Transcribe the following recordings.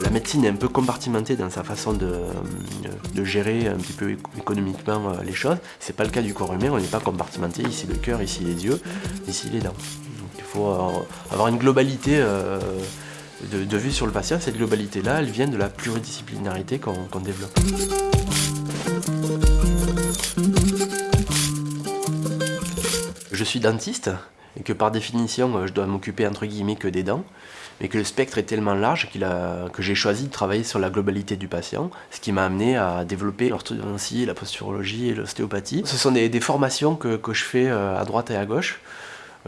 La médecine est un peu compartimentée dans sa façon de, gérer un petit peu économiquement euh, les choses. C'est pas le cas du corps humain, on n'est pas compartimenté, ici le cœur, ici les yeux, ici les dents. Il faut euh, avoir une globalité euh, de, vue sur le patient. Cette globalité-là, elle vient de la pluridisciplinarité qu'on développe. Je suis dentiste et que par définition je dois m'occuper entre guillemets que des dents mais que le spectre est tellement large que j'ai choisi de travailler sur la globalité du patient, ce qui m'a amené à développer l'orthodontie, la posturologie et l'ostéopathie. Ce sont des, formations que, je fais euh, à droite et à gauche,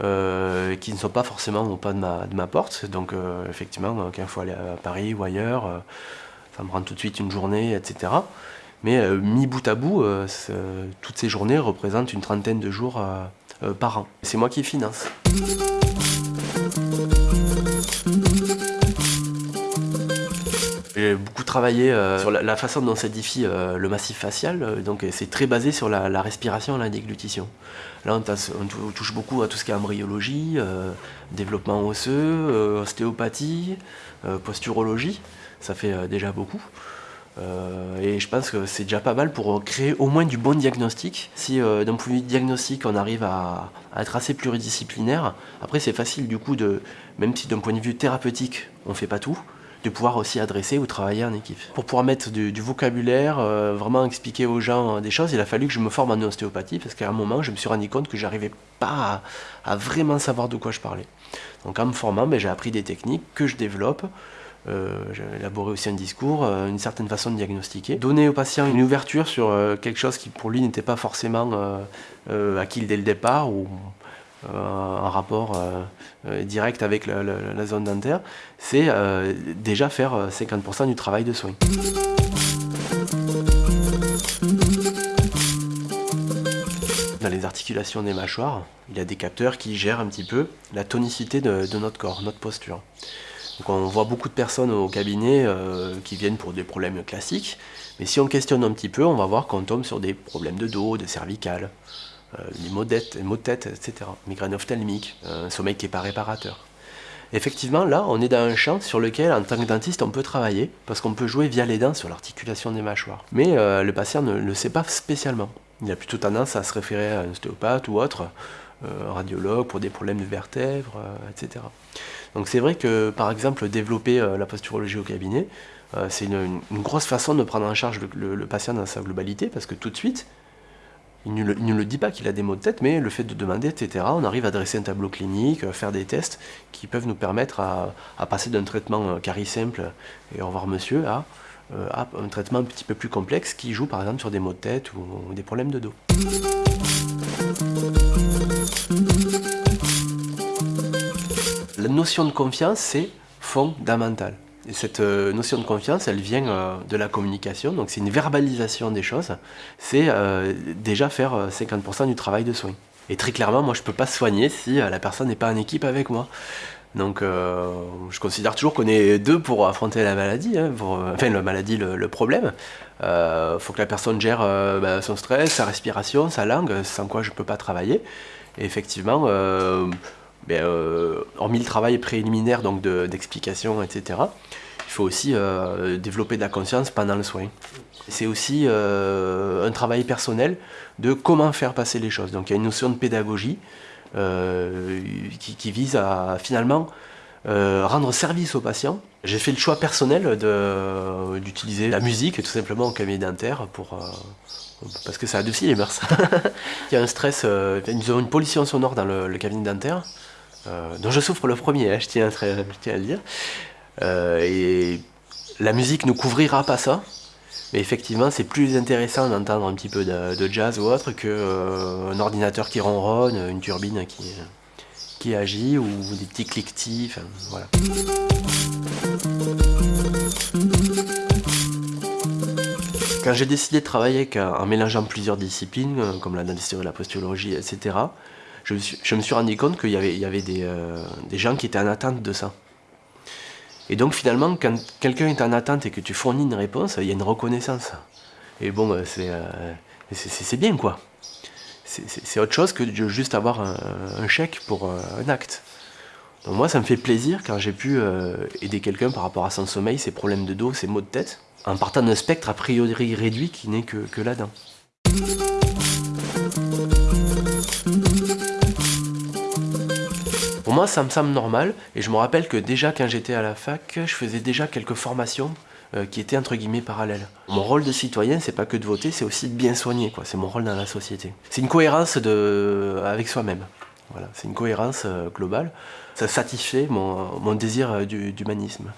euh, qui ne sont pas forcément au pas de ma, porte. Donc euh, effectivement, quand il faut aller à Paris ou ailleurs, ça me prend tout de suite une journée, etc. Mais mis bout à bout, toutes ces journées représentent une trentaine de jours par an. C'est moi qui finance. J'ai beaucoup travaillé euh, sur la, façon dont s'édifie euh, le massif facial, euh, donc c'est très basé sur la, respiration et la déglutition. Là on, touche beaucoup à tout ce qui est embryologie, développement osseux, ostéopathie, posturologie, ça fait déjà beaucoup. Et je pense que c'est déjà pas mal pour créer au moins du bon diagnostic. Si d'un point de vue diagnostic on arrive à, être assez pluridisciplinaire, après c'est facile du coup de, même si d'un point de vue thérapeutique on fait pas tout, de pouvoir aussi adresser ou travailler en équipe. Pour pouvoir mettre du, vocabulaire, euh, vraiment expliquer aux gens des choses, il a fallu que je me forme en ostéopathie parce qu'à un moment, je me suis rendu compte que j'arrivais pas à, vraiment savoir de quoi je parlais. Donc en me formant, ben, j'ai appris des techniques que je développe. Euh, j'ai élaboré aussi un discours, euh, une certaine façon de diagnostiquer. Donner au patient une ouverture sur quelque chose qui pour lui n'était pas forcément acquis dès le départ ou euh, en rapport euh, euh, direct avec la, zone dentaire, c'est déjà faire 50% du travail de soin. Dans les articulations des mâchoires, il y a des capteurs qui gèrent un petit peu la tonicité de, notre corps, notre posture. Donc on voit beaucoup de personnes au cabinet qui viennent pour des problèmes classiques, mais si on questionne un petit peu, on va voir qu'on tombe sur des problèmes de dos, de cervical, euh, les maux de tête, etc. Migraine ophtalmique, un sommeil qui n'est pas réparateur. Effectivement, là, on est dans un champ sur lequel, en tant que dentiste, on peut travailler, parce qu'on peut jouer via les dents sur l'articulation des mâchoires. Mais euh, le patient ne le sait pas spécialement. Il a plutôt tendance à se référer à un ostéopathe ou autre, euh, radiologue pour des problèmes de vertèbres, etc. Donc c'est vrai que, par exemple, développer la posturologie au cabinet, c'est une, grosse façon de prendre en charge le patient dans sa globalité, parce que tout de suite, il ne, le, dit pas qu'il a des maux de tête, mais le fait de demander, etc., on arrive à dresser un tableau clinique, à faire des tests qui peuvent nous permettre à, passer d'un traitement euh, carré simple et au revoir monsieur euh, à, un traitement un petit peu plus complexe qui joue par exemple sur des maux de tête ou des problèmes de dos. Notion de confiance, c'est fondamental cette euh, notion de confiance, elle vient euh, de la communication, donc c'est une verbalisation des choses. C'est euh, déjà faire 50% du travail de soin. Et très clairement, moi je ne peux pas soigner si la personne n'est pas en équipe avec moi. Donc je considère toujours qu'on est deux pour affronter la maladie, hein, enfin la maladie, le, problème. Il faut que la personne gère bah, son stress, sa respiration, sa langue, sans quoi je ne peux pas travailler. Et effectivement, ben, hormis le travail préliminaire donc d'explication, etc., il faut aussi euh, développer de la conscience pendant le soin. C'est aussi euh, un travail personnel de comment faire passer les choses. Donc il y a une notion de pédagogie euh, qui, vise à finalement rendre service aux patients. J'ai fait le choix personnel d'utiliser la musique tout simplement au cabinet dentaire pour, parce que ça adoucit les mœurs. il y a un stress, nous avons une pollution sonore dans le, cabinet dentaire, dont je souffre le premier, hein, je, tiens à, le dire. Euh, et la musique ne couvrira pas ça, mais effectivement, c'est plus intéressant d'entendre un petit peu de, jazz ou autre qu'un euh, ordinateur qui ronronne, une turbine qui, qui agit ou des petits cliquetis. voilà. Quand j'ai décidé de travailler en mélangeant plusieurs disciplines, euh, comme la dentisterie, la posturologie, etc., je me suis, rendu compte qu'il y avait, avait des, gens qui étaient en attente de ça. Et donc finalement, quand quelqu'un est en attente et que tu fournis une réponse, il y a une reconnaissance. Et bon, euh, euh, c'est bien quoi. c'est autre chose que de juste avoir un, chèque pour un acte. Donc moi, ça me fait plaisir quand j'ai pu aider quelqu'un par rapport à son sommeil, ses problèmes de dos, ses maux de tête, en partant d'un spectre a priori réduit qui n'est que, que là-dedans. Moi, ça me semble normal, et je me rappelle que déjà quand j'étais à la fac, je faisais déjà quelques formations euh, qui étaient entre guillemets parallèles. Mon rôle de citoyen, c'est pas que de voter, c'est aussi de bien soigner. C'est mon rôle dans la société. C'est une cohérence de... avec soi-même. Voilà, c'est une cohérence euh, globale. Ça satisfait mon, mon désir euh, d'humanisme.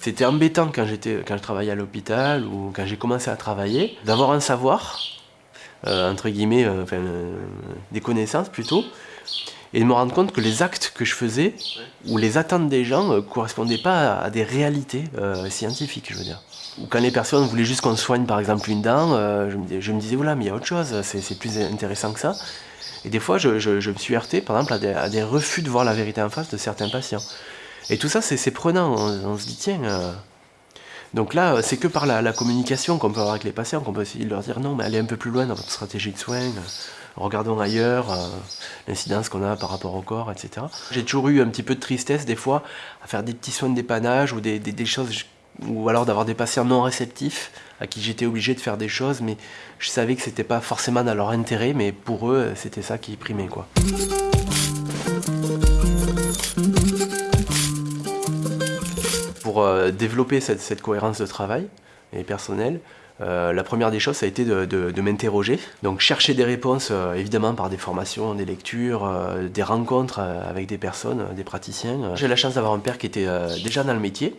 C'était embêtant quand, quand je travaillais à l'hôpital ou quand j'ai commencé à travailler, d'avoir un savoir, entre guillemets, euh, euh, des connaissances plutôt, et de me rendre compte que les actes que je faisais, ou les attentes des gens, ne correspondaient pas à, des réalités scientifiques, je veux dire. Ou quand les personnes voulaient juste qu'on soigne par exemple une dent, je, me, disais, voilà, mais il y a autre chose, c'est plus intéressant que ça. Et des fois, je, me suis heurté, par exemple, à des, refus de voir la vérité en face de certains patients. Et tout ça, c'est prenant, on, se dit, tiens... Donc là, c'est que par la, communication qu'on peut avoir avec les patients qu'on peut essayer de leur dire non, mais allez un peu plus loin dans votre stratégie de soins, regardons ailleurs euh, l'incidence qu'on a par rapport au corps, etc. J'ai toujours eu un petit peu de tristesse des fois à faire des petits soins de dépannage ou des, choses, ou alors d'avoir des patients non réceptifs à qui j'étais obligé de faire des choses, mais je savais que c'était pas forcément dans leur intérêt, mais pour eux, c'était ça qui primait quoi. Pour euh, développer cette, cohérence de travail et personnel, euh, la première des choses, ça a été de, m'interroger. Donc chercher des réponses, euh, évidemment par des formations, des lectures, des rencontres avec des personnes, des praticiens. J'ai la chance d'avoir un père qui était déjà dans le métier.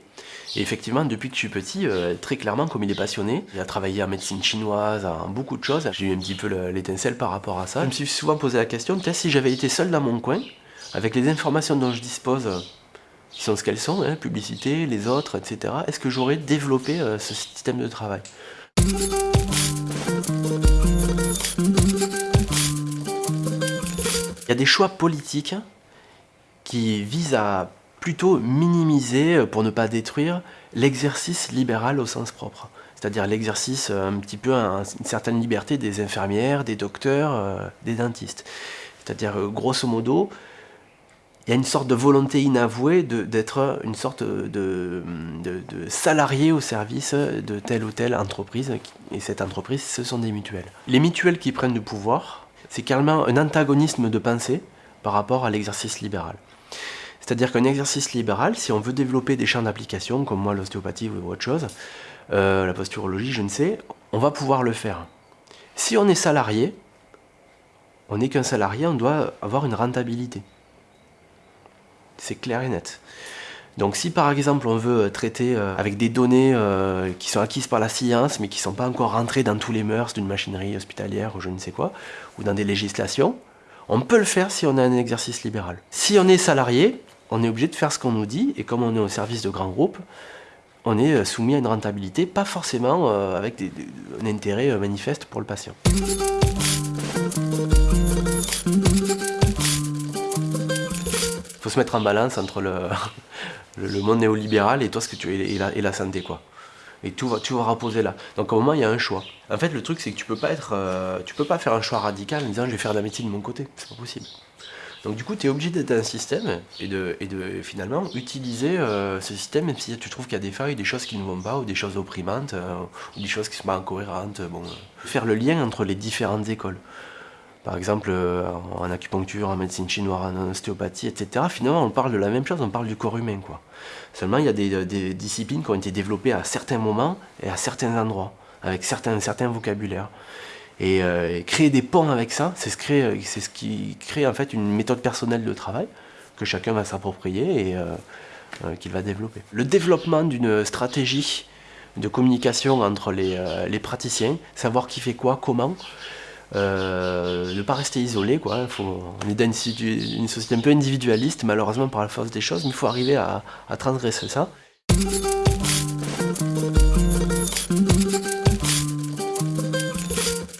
Et effectivement, depuis que je suis petit, très clairement, comme il est passionné, il a travaillé en médecine chinoise, en beaucoup de choses. J'ai eu un petit peu l'étincelle par rapport à ça. Je me suis souvent posé la question, peut-être si j'avais été seul dans mon coin, avec les informations dont je dispose qui sont ce qu'elles sont, hein, publicité, les autres, etc. Est-ce que j'aurais développé euh, ce système de travail? Il y a des choix politiques qui visent à plutôt minimiser, euh, pour ne pas détruire, l'exercice libéral au sens propre. C'est-à-dire l'exercice euh, un petit peu, une certaine liberté des infirmières, des docteurs, des dentistes. C'est-à-dire, grosso modo, il y a une sorte de volonté inavouée d'être une sorte de, salarié au service de telle ou telle entreprise. Et cette entreprise, ce sont des mutuelles. Les mutuelles qui prennent du pouvoir, c'est carrément un antagonisme de pensée par rapport à l'exercice libéral. C'est-à-dire qu'un exercice libéral, si on veut développer des champs d'application, comme moi l'ostéopathie ou autre chose, euh, la posturologie, je ne sais, on va pouvoir le faire. Si on est salarié, on n'est qu'un salarié, on doit avoir une rentabilité c'est clair et net. Donc si par exemple on veut traiter euh, avec des données euh, qui sont acquises par la science mais qui ne sont pas encore rentrées dans tous les mœurs d'une machinerie hospitalière ou je ne sais quoi, ou dans des législations, on peut le faire si on a un exercice libéral. Si on est salarié, on est obligé de faire ce qu'on nous dit et comme on est au service de grands groupes, on est euh, soumis à une rentabilité, pas forcément avec un intérêt manifeste pour le patient. Se mettre en balance entre le, le, monde néolibéral et toi ce que tu et la, et la santé quoi. Et tout va, tu vas reposer là. Donc au moment il y a un choix. En fait le truc c'est que tu peux pas être, euh, tu peux pas faire un choix radical en disant je vais faire de la médecine de mon côté. C'est pas possible. Donc du coup tu es obligé d'être un système et de, et de finalement utiliser euh, ce système même si tu trouves qu'il y a des failles, des choses qui ne vont pas ou des choses opprimantes euh, ou des choses qui sont pas incohérentes. Bon, faire le lien entre les différentes écoles par exemple euh, en acupuncture, en médecine chinoise, en ostéopathie, etc. Finalement, on parle de la même chose, on parle du corps humain. Quoi. Seulement, il y a des, disciplines qui ont été développées à certains moments et à certains endroits, avec certains, certains vocabulaires. Et, euh, créer des ponts avec ça, c'est ce, qui crée en fait une méthode personnelle de travail que chacun va s'approprier et euh, qu'il va développer. Le développement d'une stratégie de communication entre les, praticiens, savoir qui fait quoi, comment, euh, ne pas rester isolé. Quoi. on est dans une, société un peu individualiste, malheureusement par la force des choses, mais il faut arriver à, transgresser ça.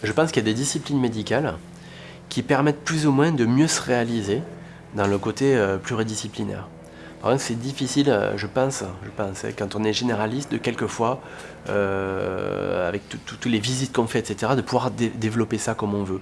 Je pense qu'il y a des disciplines médicales qui permettent plus ou moins de mieux se réaliser dans le côté euh, pluridisciplinaire. C'est difficile, euh, je pense, hein, quand on est généraliste, de quelquefois, euh, avec toutes les visites qu'on fait, etc., de pouvoir développer ça comme on veut.